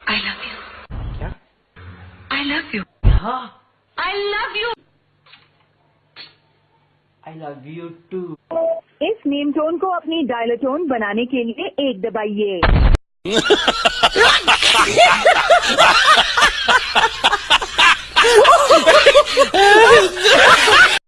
I love you क्या? I love you हाँ। I love I love you too इस name tone को अपनी डायलोटोन बनाने के लिए एक दबाइए।